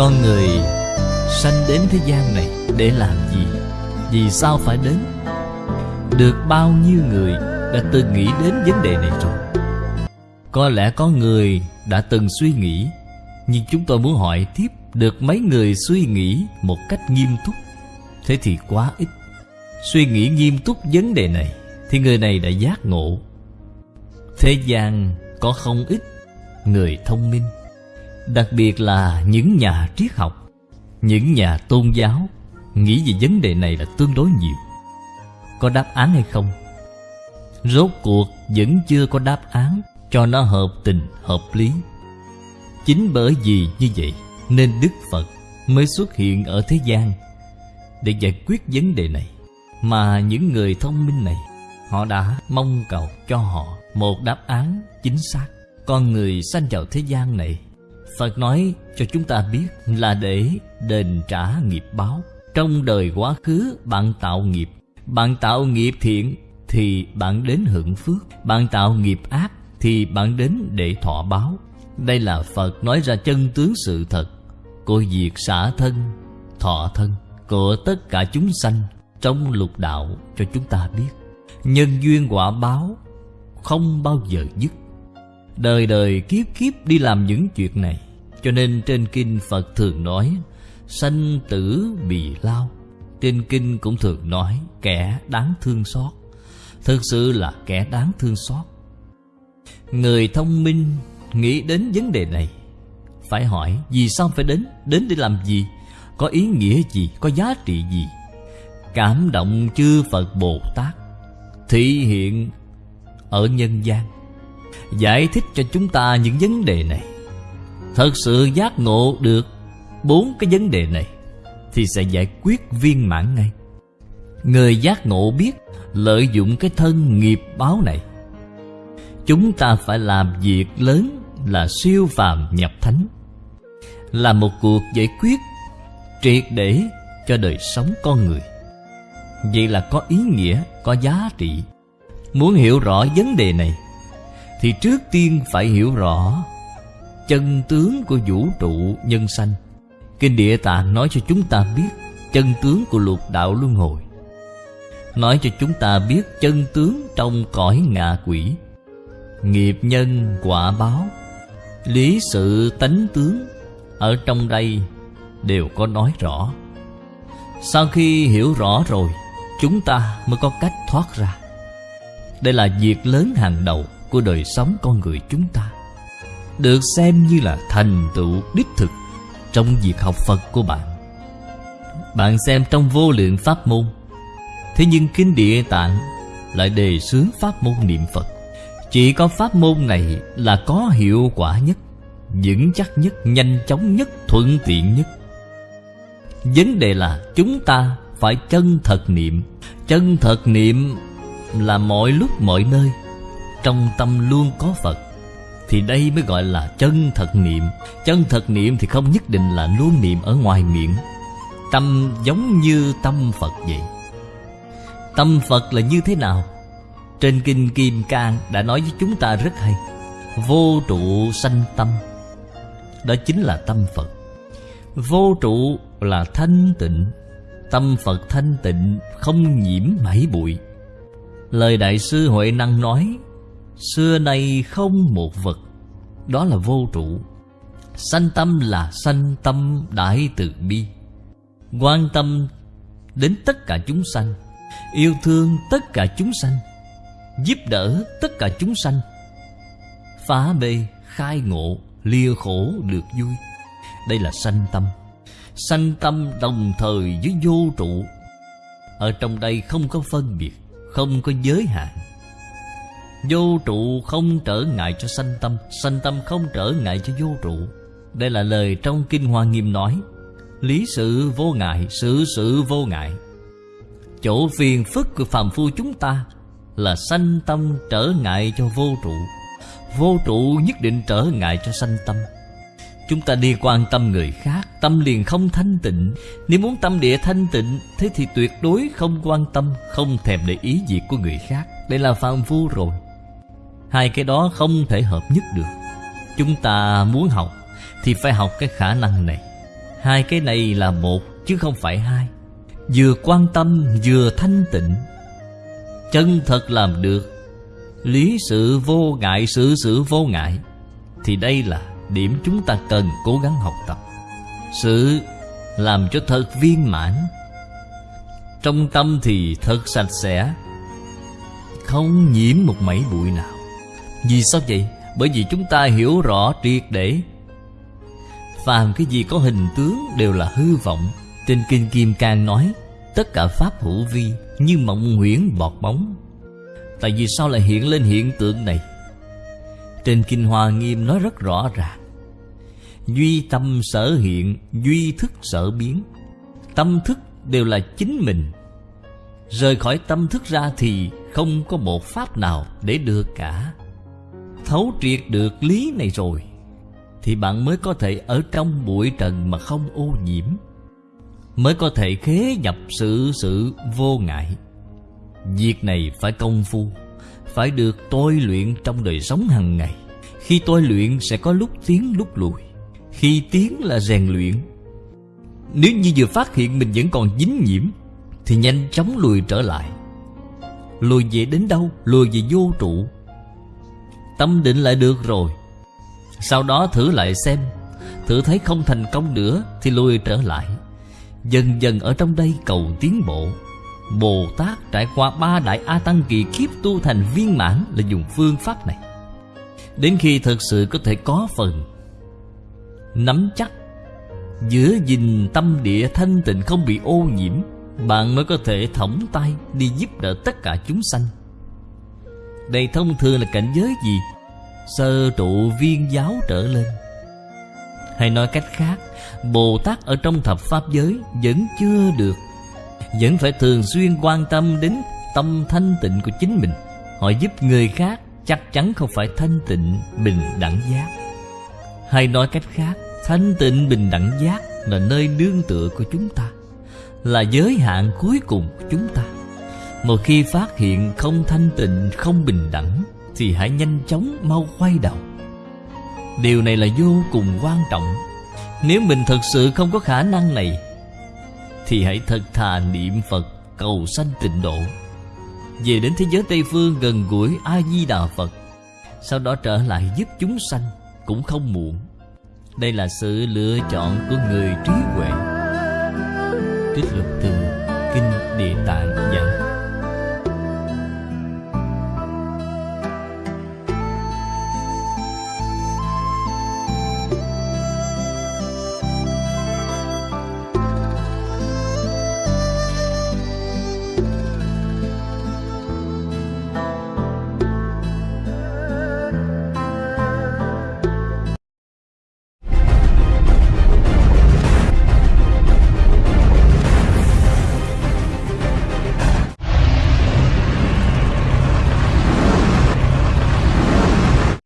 Con người sanh đến thế gian này để làm gì? Vì sao phải đến? Được bao nhiêu người đã từng nghĩ đến vấn đề này rồi? Có lẽ có người đã từng suy nghĩ, Nhưng chúng tôi muốn hỏi tiếp, Được mấy người suy nghĩ một cách nghiêm túc Thế thì quá ít Suy nghĩ nghiêm túc vấn đề này Thì người này đã giác ngộ Thế gian có không ít người thông minh Đặc biệt là những nhà triết học Những nhà tôn giáo Nghĩ về vấn đề này là tương đối nhiều. Có đáp án hay không? Rốt cuộc vẫn chưa có đáp án Cho nó hợp tình, hợp lý. Chính bởi vì như vậy Nên Đức Phật mới xuất hiện ở thế gian Để giải quyết vấn đề này. Mà những người thông minh này Họ đã mong cầu cho họ một đáp án chính xác. Con người sanh vào thế gian này Phật nói cho chúng ta biết là để đền trả nghiệp báo. Trong đời quá khứ bạn tạo nghiệp. Bạn tạo nghiệp thiện thì bạn đến hưởng phước. Bạn tạo nghiệp ác thì bạn đến để thọ báo. Đây là Phật nói ra chân tướng sự thật. Của việc xả thân, thọ thân Của tất cả chúng sanh trong lục đạo cho chúng ta biết. Nhân duyên quả báo không bao giờ dứt. Đời đời kiếp kiếp đi làm những chuyện này. Cho nên trên kinh Phật thường nói, Sanh tử bì lao. Trên kinh cũng thường nói, Kẻ đáng thương xót. Thực sự là kẻ đáng thương xót. Người thông minh nghĩ đến vấn đề này, Phải hỏi vì sao phải đến Đến để làm gì, Có ý nghĩa gì, Có giá trị gì? Cảm động chư Phật Bồ Tát Thị hiện ở nhân gian. Giải thích cho chúng ta những vấn đề này. Thật sự giác ngộ được bốn cái vấn đề này Thì sẽ giải quyết viên mãn ngay. Người giác ngộ biết lợi dụng cái thân nghiệp báo này. Chúng ta phải làm việc lớn là siêu phàm nhập thánh Là một cuộc giải quyết triệt để cho đời sống con người. Vậy là có ý nghĩa, có giá trị. Muốn hiểu rõ vấn đề này thì trước tiên phải hiểu rõ, Chân tướng của vũ trụ nhân sanh. Kinh Địa Tạng nói cho chúng ta biết Chân tướng của lục đạo luân hồi. Nói cho chúng ta biết chân tướng trong cõi ngạ quỷ. Nghiệp nhân quả báo, Lý sự tánh tướng Ở trong đây đều có nói rõ. Sau khi hiểu rõ rồi, Chúng ta mới có cách thoát ra. Đây là việc lớn hàng đầu của đời sống con người chúng ta Được xem như là thành tựu đích thực Trong việc học Phật của bạn. Bạn xem trong vô lượng pháp môn Thế nhưng Kinh Địa Tạng lại đề xướng pháp môn niệm Phật. Chỉ có pháp môn này là có hiệu quả nhất Vững chắc nhất, nhanh chóng nhất, thuận tiện nhất. Vấn đề là chúng ta phải chân thật niệm. Chân thật niệm là mọi lúc mọi nơi trong tâm luôn có Phật, Thì đây mới gọi là chân thật niệm. Chân thật niệm thì không nhất định là luôn niệm ở ngoài miệng. Tâm giống như tâm Phật vậy. Tâm Phật là như thế nào? Trên Kinh Kim Cang đã nói với chúng ta rất hay, Vô trụ sanh tâm, Đó chính là tâm Phật. Vô trụ là thanh tịnh, Tâm Phật thanh tịnh, không nhiễm mảy bụi. Lời Đại sư Huệ Năng nói Xưa nay không một vật Đó là vô trụ. Sanh tâm là sanh tâm đại từ bi. Quan tâm đến tất cả chúng sanh Yêu thương tất cả chúng sanh Giúp đỡ tất cả chúng sanh Phá bê, khai ngộ, lìa khổ được vui. Đây là sanh tâm. Sanh tâm đồng thời với vô trụ. Ở trong đây không có phân biệt không có giới hạn. Vô trụ không trở ngại cho sanh tâm Sanh tâm không trở ngại cho vô trụ. Đây là lời trong Kinh Hoa Nghiêm nói Lý sự vô ngại, sự sự vô ngại. Chỗ phiền phức của phàm phu chúng ta Là sanh tâm trở ngại cho vô trụ. Vô trụ nhất định trở ngại cho sanh tâm. Chúng ta đi quan tâm người khác Tâm liền không thanh tịnh. Nếu muốn tâm địa thanh tịnh Thế thì tuyệt đối không quan tâm Không thèm để ý việc của người khác. Đây là phàm phu rồi. Hai cái đó không thể hợp nhất được. Chúng ta muốn học Thì phải học cái khả năng này. Hai cái này là một chứ không phải hai. Vừa quan tâm, vừa thanh tịnh. Chân thật làm được. Lý sự vô ngại, sự sự vô ngại. Thì đây là điểm chúng ta cần cố gắng học tập. Sự làm cho thật viên mãn. Trong tâm thì thật sạch sẽ. Không nhiễm một mảy bụi nào. Vì sao vậy? Bởi vì chúng ta hiểu rõ triệt để. Phàm cái gì có hình tướng đều là hư vọng. Trên Kinh Kim Cang nói, Tất cả Pháp hữu vi Như mộng huyễn bọt bóng. Tại vì sao lại hiện lên hiện tượng này? Trên Kinh Hoa Nghiêm nói rất rõ ràng. Duy tâm sở hiện, Duy thức sở biến. Tâm thức đều là chính mình. Rời khỏi tâm thức ra thì Không có một pháp nào để được cả. Thấu triệt được lý này rồi, Thì bạn mới có thể ở trong bụi trần mà không ô nhiễm, Mới có thể khế nhập sự sự vô ngại. Việc này phải công phu, Phải được tôi luyện trong đời sống hàng ngày. Khi tôi luyện sẽ có lúc tiến lúc lùi, Khi tiến là rèn luyện. Nếu như vừa phát hiện mình vẫn còn dính nhiễm, Thì nhanh chóng lùi trở lại. Lùi về đến đâu? Lùi về vô trụ. Tâm định lại được rồi. Sau đó thử lại xem. Thử thấy không thành công nữa Thì lui trở lại. Dần dần ở trong đây cầu tiến bộ. Bồ Tát trải qua ba đại A Tăng kỳ kiếp tu thành viên mãn là dùng phương pháp này. Đến khi thực sự có thể có phần Nắm chắc giữa gìn tâm địa thanh tịnh không bị ô nhiễm, Bạn mới có thể thõng tay đi giúp đỡ tất cả chúng sanh. Đây thông thường là cảnh giới gì? Sơ trụ viên giáo trở lên. Hay nói cách khác Bồ Tát ở trong thập Pháp giới Vẫn chưa được. Vẫn phải thường xuyên quan tâm đến Tâm thanh tịnh của chính mình. Họ giúp người khác Chắc chắn không phải thanh tịnh, bình đẳng giác. Hay nói cách khác, Thanh tịnh, bình đẳng giác Là nơi nương tựa của chúng ta, Là giới hạn cuối cùng của chúng ta. Một khi phát hiện không thanh tịnh, Không bình đẳng, Thì hãy nhanh chóng mau quay đầu. Điều này là vô cùng quan trọng. Nếu mình thật sự không có khả năng này, Thì hãy thật thà niệm Phật cầu sanh tịnh độ. Về đến thế giới Tây Phương gần gũi A-di-đà Phật, Sau đó trở lại giúp chúng sanh Cũng không muộn. Đây là sự lựa chọn của người trí huệ. Trích lục từ Kinh Địa Tạng.